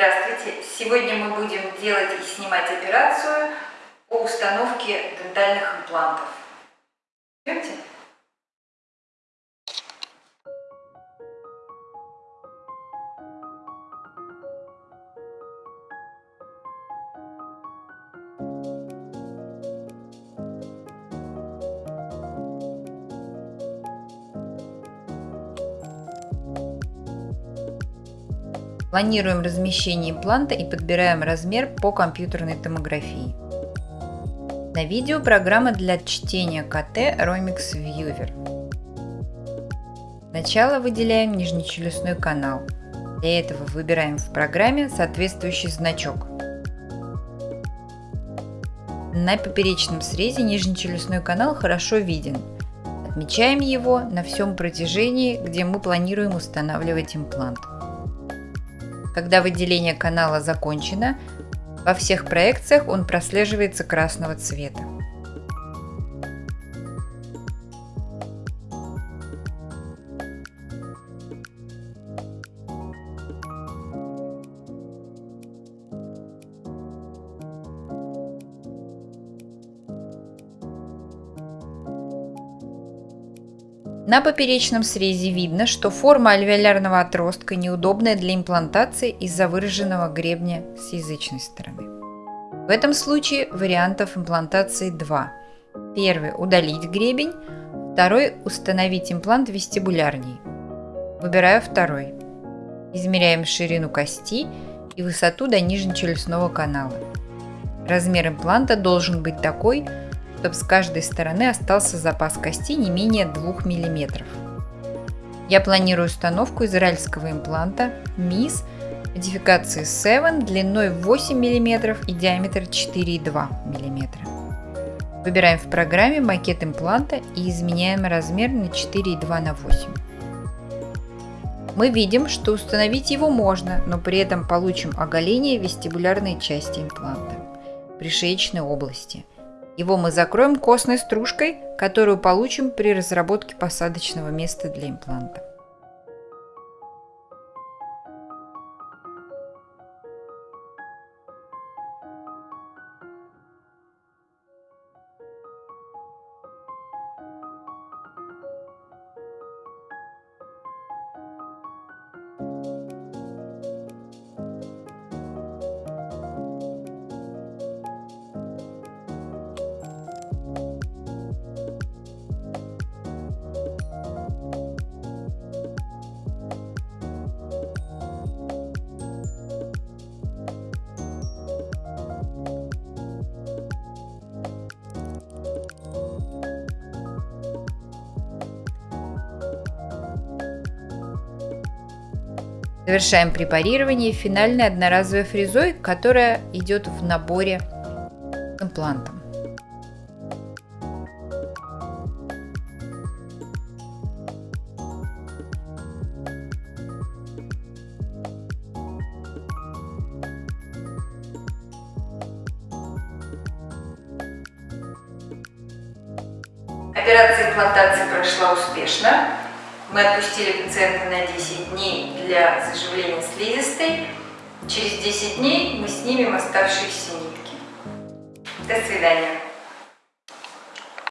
Здравствуйте! Сегодня мы будем делать и снимать операцию по установке дентальных имплантов. Идемте? Планируем размещение импланта и подбираем размер по компьютерной томографии. На видео программа для чтения КТ Romix Viewer. Сначала выделяем нижнечелюстной канал. Для этого выбираем в программе соответствующий значок. На поперечном срезе нижнечелюстной канал хорошо виден. Отмечаем его на всем протяжении, где мы планируем устанавливать имплант. Когда выделение канала закончено, во всех проекциях он прослеживается красного цвета. На поперечном срезе видно, что форма альвеолярного отростка неудобная для имплантации из-за выраженного гребня с язычной стороны. В этом случае вариантов имплантации два. Первый – удалить гребень, второй – установить имплант вестибулярней. Выбираю второй. Измеряем ширину кости и высоту до нижнечелюстного канала. Размер импланта должен быть такой, чтобы с каждой стороны остался запас кости не менее 2 мм. Я планирую установку израильского импланта MIS модификации 7 длиной 8 мм и диаметр 4,2 мм. Выбираем в программе макет импланта и изменяем размер на 4,2 на 8. Мы видим, что установить его можно, но при этом получим оголение вестибулярной части импланта, пришеечной области – его мы закроем костной стружкой, которую получим при разработке посадочного места для импланта. Завершаем препарирование финальной одноразовой фрезой, которая идет в наборе с имплантом. Операция имплантации прошла успешно. Мы отпустили пациента на 10 дней для заживления слизистой. Через 10 дней мы снимем оставшиеся нитки. До свидания.